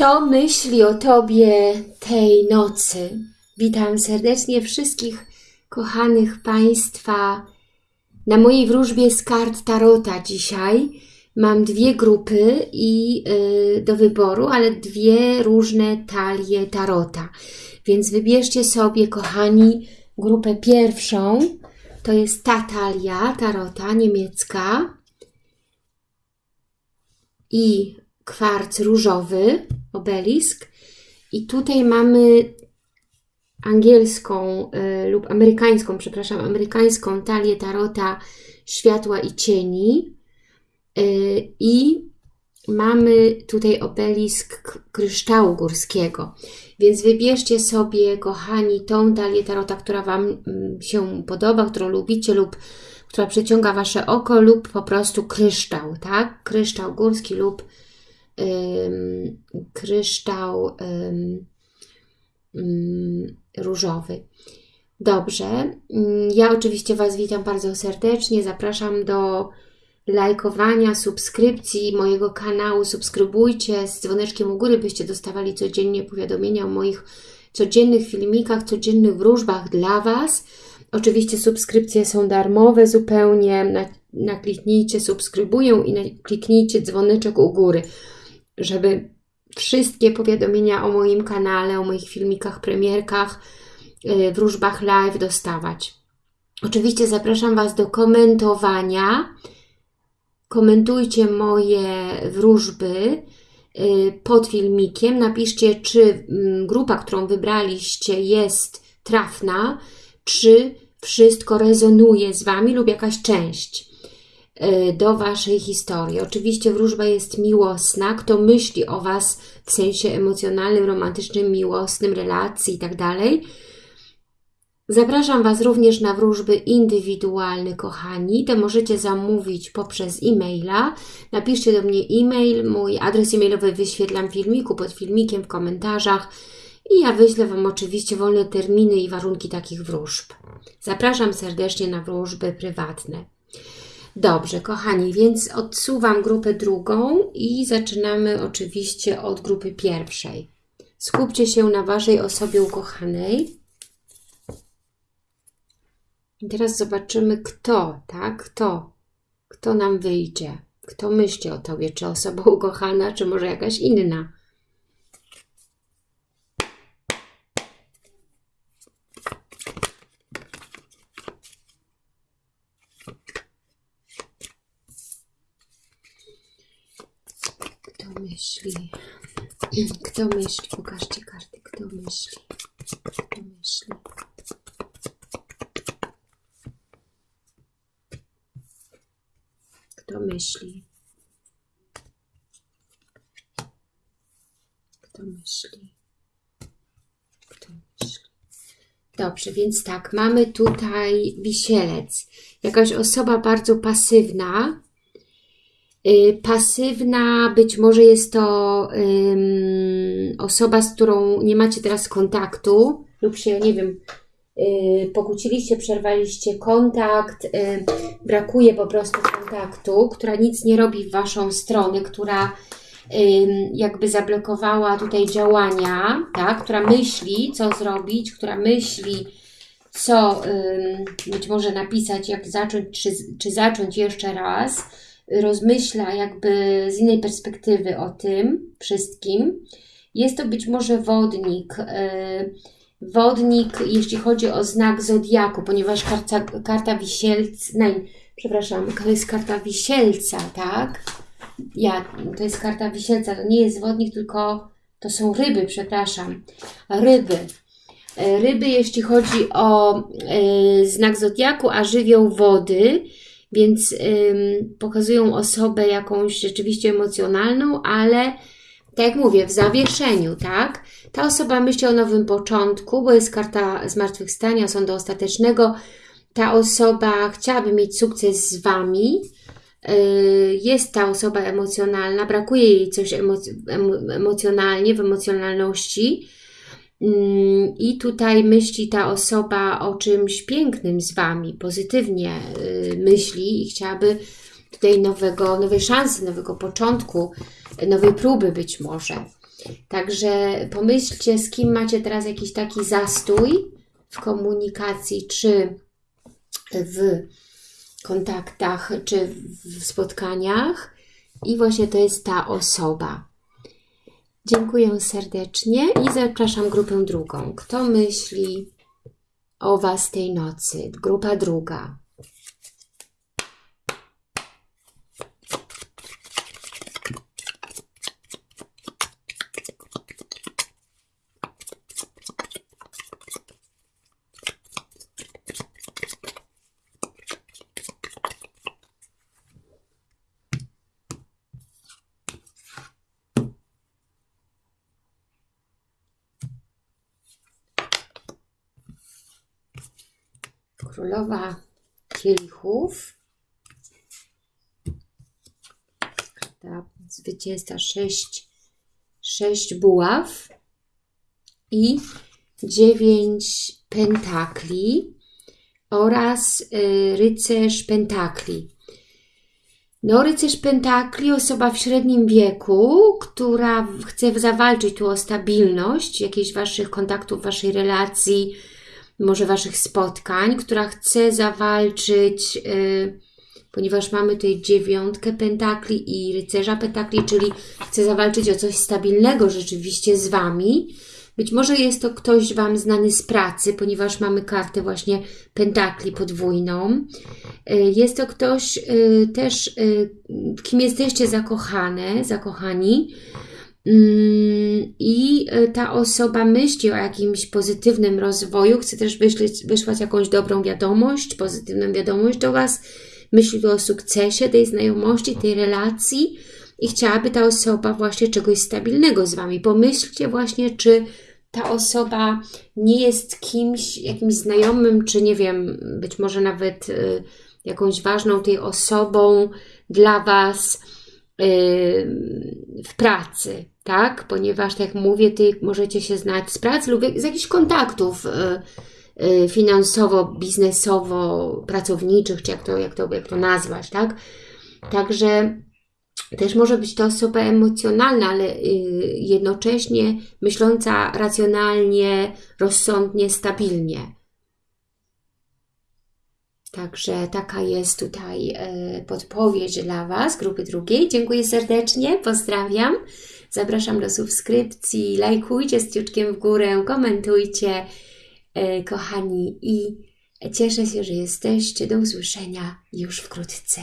Kto myśli o Tobie tej nocy? Witam serdecznie wszystkich kochanych Państwa na mojej wróżbie z kart Tarota dzisiaj. Mam dwie grupy i yy, do wyboru, ale dwie różne talie Tarota. Więc wybierzcie sobie, kochani, grupę pierwszą. To jest ta talia Tarota niemiecka i kwarc różowy, obelisk. I tutaj mamy angielską y, lub amerykańską, przepraszam, amerykańską talię tarota światła i cieni. Y, I mamy tutaj obelisk kryształu górskiego. Więc wybierzcie sobie, kochani, tą talię tarota, która Wam mm, się podoba, którą lubicie lub która przyciąga Wasze oko lub po prostu kryształ, tak? Kryształ górski lub kryształ różowy. Dobrze, mm, ja oczywiście Was witam bardzo serdecznie, zapraszam do lajkowania, subskrypcji mojego kanału, subskrybujcie z dzwoneczkiem u góry, byście dostawali codziennie powiadomienia o moich codziennych filmikach, codziennych wróżbach dla Was. Oczywiście subskrypcje są darmowe zupełnie, nakliknijcie subskrybuję i kliknijcie dzwoneczek u góry, żeby wszystkie powiadomienia o moim kanale, o moich filmikach, premierkach, y, wróżbach live dostawać. Oczywiście zapraszam Was do komentowania, komentujcie moje wróżby y, pod filmikiem. Napiszcie, czy mm, grupa, którą wybraliście jest trafna, czy wszystko rezonuje z Wami lub jakaś część do Waszej historii. Oczywiście wróżba jest miłosna. Kto myśli o Was w sensie emocjonalnym, romantycznym, miłosnym, relacji itd., tak Zapraszam Was również na wróżby indywidualne, kochani. Te możecie zamówić poprzez e-maila. Napiszcie do mnie e-mail, mój adres e-mailowy wyświetlam w filmiku, pod filmikiem, w komentarzach i ja wyślę Wam oczywiście wolne terminy i warunki takich wróżb. Zapraszam serdecznie na wróżby prywatne. Dobrze, kochani, więc odsuwam grupę drugą i zaczynamy oczywiście od grupy pierwszej. Skupcie się na Waszej osobie ukochanej. I teraz zobaczymy, kto, tak? Kto? Kto nam wyjdzie? Kto myśli o Tobie? Czy osoba ukochana, czy może jakaś inna? Kto myśli? Kto myśli? Pokażcie karty. Kto myśli? Kto myśli? Kto myśli? Kto myśli? Kto myśli? Dobrze, więc tak, mamy tutaj wisielec. Jakaś osoba bardzo pasywna. Yy, pasywna, być może jest to yy, osoba, z którą nie macie teraz kontaktu lub się, nie wiem, Y, pokłóciliście, przerwaliście kontakt, y, brakuje po prostu kontaktu, która nic nie robi w Waszą stronę, która jakby zablokowała tutaj działania, tak, która myśli, co zrobić, która myśli, co być może napisać, jak zacząć, czy, czy zacząć jeszcze raz, rozmyśla jakby z innej perspektywy o tym wszystkim. Jest to być może wodnik, yy, wodnik, jeśli chodzi o znak Zodiaku, ponieważ karta, karta wisielca, no, przepraszam, to jest karta wisielca, tak? Ja, to jest karta wisielca, to nie jest wodnik, tylko to są ryby, przepraszam, ryby. E, ryby, jeśli chodzi o y, znak Zodiaku, a żywioł wody, więc y, pokazują osobę jakąś rzeczywiście emocjonalną, ale tak jak mówię, w zawieszeniu, tak? Ta osoba myśli o nowym początku, bo jest karta zmartwychwstania, sądu ostatecznego. Ta osoba chciałaby mieć sukces z Wami. Y, jest ta osoba emocjonalna, brakuje jej coś emocjonalnie, w emocjonalności. Mm, I tutaj myśli ta osoba o czymś pięknym z Wami, pozytywnie y, myśli i chciałaby tutaj nowego, nowej szansy, nowego początku, nowej próby być może. Także pomyślcie, z kim macie teraz jakiś taki zastój w komunikacji, czy w kontaktach, czy w spotkaniach. I właśnie to jest ta osoba. Dziękuję serdecznie i zapraszam grupę drugą. Kto myśli o Was tej nocy? Grupa druga. Królowa kielichów. Ta zwycięzca sześć, sześć buław i dziewięć pentakli oraz y, rycerz pentakli. No, rycerz pentakli, osoba w średnim wieku, która chce zawalczyć tu o stabilność jakichś waszych kontaktów, waszej relacji, może Waszych spotkań, która chce zawalczyć, yy, ponieważ mamy tutaj dziewiątkę pentakli i rycerza pentakli, czyli chce zawalczyć o coś stabilnego rzeczywiście z Wami. Być może jest to ktoś Wam znany z pracy, ponieważ mamy kartę właśnie pentakli podwójną. Yy, jest to ktoś yy, też, kim jesteście zakochane, zakochani, i e, ta osoba myśli o jakimś pozytywnym rozwoju, chce też wyśleć, wysłać jakąś dobrą wiadomość, pozytywną wiadomość do Was, myśli o sukcesie tej znajomości, tej relacji i chciałaby ta osoba właśnie czegoś stabilnego z Wami. Pomyślcie właśnie, czy ta osoba nie jest kimś, jakimś znajomym, czy nie wiem, być może nawet y, jakąś ważną tej osobą dla Was, w pracy, tak? Ponieważ, tak jak mówię, Ty możecie się znać z pracy lub z jakichś kontaktów y, y, finansowo, biznesowo, pracowniczych, czy jak to, jak to, jak to nazwać, tak? Także też może być to osoba emocjonalna, ale y, jednocześnie myśląca racjonalnie, rozsądnie, stabilnie. Także taka jest tutaj e, podpowiedź dla Was, grupy drugiej. Dziękuję serdecznie, pozdrawiam. Zapraszam do subskrypcji, lajkujcie z ciuczkiem w górę, komentujcie, e, kochani, i cieszę się, że jesteście. Do usłyszenia już wkrótce.